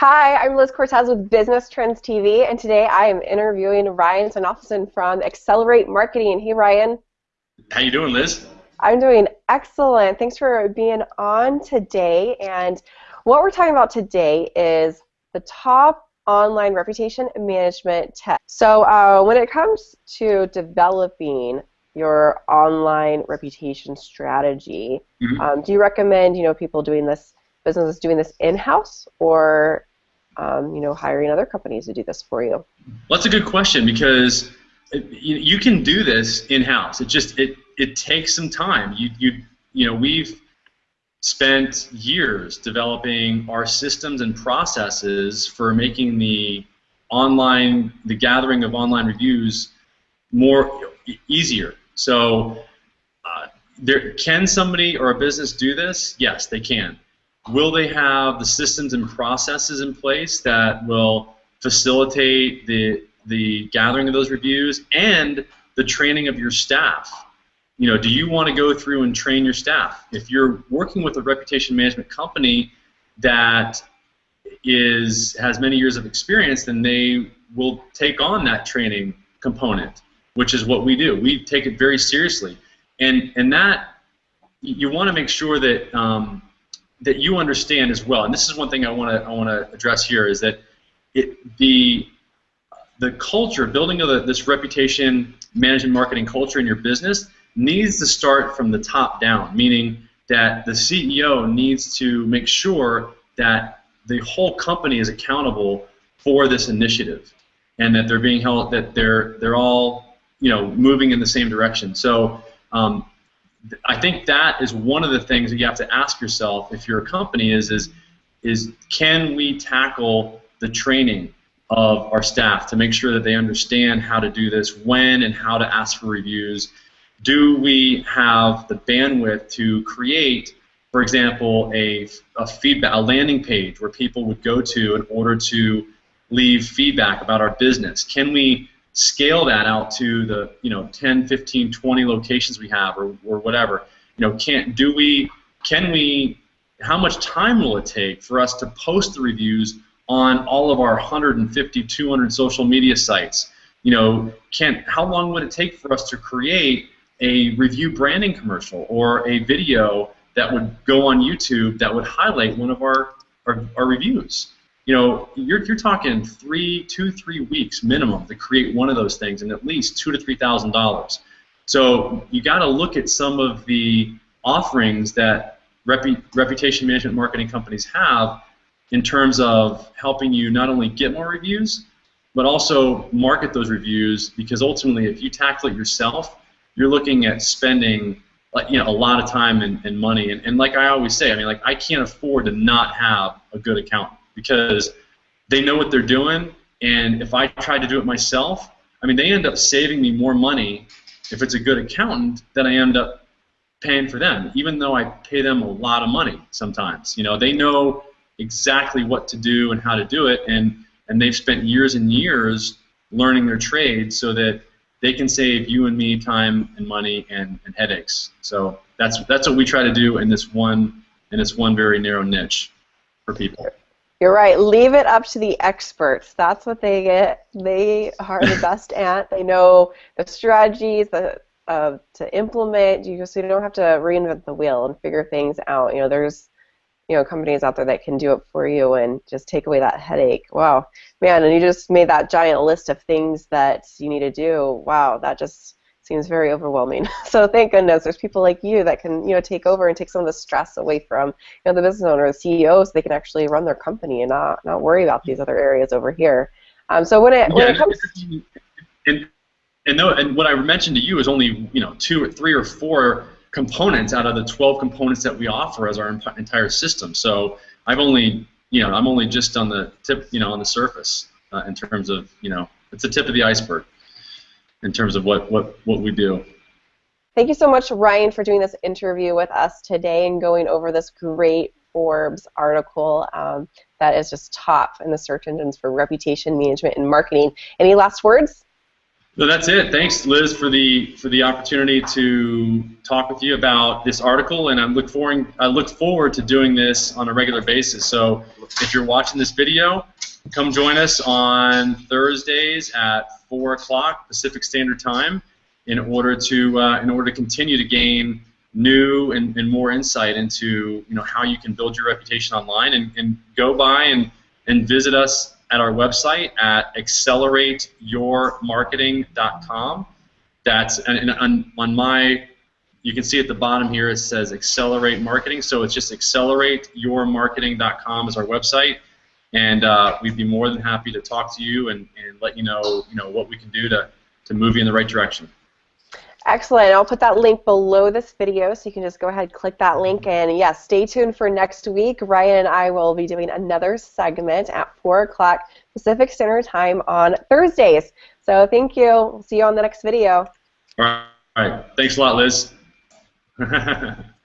Hi, I'm Liz Cortez with Business Trends TV, and today I am interviewing Ryan Sonoffelson from Accelerate Marketing. Hey, Ryan. How you doing, Liz? I'm doing excellent. Thanks for being on today. And what we're talking about today is the top online reputation management tech. So uh, when it comes to developing your online reputation strategy, mm-hmm. um, do you recommend you know people doing this businesses doing this in-house or um, you know hiring other companies to do this for you? Well, that's a good question because it, you, you can do this in-house. It just it it takes some time. You you you know we've spent years developing our systems and processes for making the online the gathering of online reviews more easier. So uh, there can somebody or a business do this? Yes, they can. Will they have the systems and processes in place that will facilitate the the gathering of those reviews and the training of your staff? You know, do you want to go through and train your staff? If you're working with a reputation management company that is has many years of experience, then they will take on that training component, which is what we do. We take it very seriously, and and that you want to make sure that um, that you understand as well. And this is one thing I want to I want to address here is that it the the culture building of the, this reputation management marketing culture in your business needs to start from the top down, meaning that the CEO needs to make sure that the whole company is accountable for this initiative and that they're being held that they're they're all you know moving in the same direction. So um, I think that is one of the things that you have to ask yourself if you're a company is is is can we tackle the training of our staff to make sure that they understand how to do this, when and how to ask for reviews. Do we have the bandwidth to create, for example, a, a feedback, a landing page where people would go to in order to leave feedback about our business? Can we scale that out to the you know 10, 15, 20 locations we have or, or whatever. You know, can do we can we how much time will it take for us to post the reviews on all of our 150, 200 social media sites? You know, can how long would it take for us to create a review branding commercial or a video that would go on YouTube that would highlight one of our, our, our reviews? You know, you're, you're talking three, two, three weeks minimum to create one of those things, and at least two to three thousand dollars. So you got to look at some of the offerings that repu- reputation management marketing companies have in terms of helping you not only get more reviews, but also market those reviews. Because ultimately, if you tackle it yourself, you're looking at spending you know a lot of time and, and money. And, and like I always say, I mean, like I can't afford to not have a good accountant because they know what they're doing. And if I try to do it myself, I mean, they end up saving me more money if it's a good accountant than I end up paying for them, even though I pay them a lot of money sometimes. You know, they know exactly what to do and how to do it, and and they've spent years and years learning their trade so that they can save you and me time and money and, and headaches. So that's that's what we try to do in this one in this one very narrow niche for people. You're right. Leave it up to the experts. That's what they get. They are the best at. They know the strategies the, uh, to implement. You just you don't have to reinvent the wheel and figure things out. You know, there's you know companies out there that can do it for you and just take away that headache. Wow, man! And you just made that giant list of things that you need to do. Wow, that just seems very overwhelming. So thank goodness there's people like you that can you know take over and take some of the stress away from you know the business owner, the CEO, so they can actually run their company and not not worry about these other areas over here. Um, so when it when it comes and and, no, and what I mentioned to you is only you know two or three or four components out of the 12 components that we offer as our entire system. So I've only you know I'm only just on the tip you know on the surface uh, in terms of you know it's the tip of the iceberg in terms of what, what, what we do. Thank you so much, Ryan, for doing this interview with us today and going over this great Forbes article um, that is just top in the search engines for reputation management and marketing. Any last words? No, that's it. Thanks, Liz, for the for the opportunity to talk with you about this article, and I look forward I look forward to doing this on a regular basis. So, if you're watching this video, come join us on Thursdays at four o'clock Pacific Standard Time, in order to uh, in order to continue to gain new and, and more insight into you know how you can build your reputation online, and, and go by and and visit us at our website at accelerateyourmarketing.com. That's and, on, on my, you can see at the bottom here it says Accelerate Marketing. So it's just accelerateyourmarketing.com is our website, and uh, we'd be more than happy to talk to you and, and let you know you know what we can do to to move you in the right direction. Excellent. I'll put that link below this video so you can just go ahead and click that link. And yes, yeah, stay tuned for next week. Ryan and I will be doing another segment at 4 o'clock Pacific Standard Time on Thursdays. So thank you. We'll see you on the next video. All right. Thanks a lot, Liz.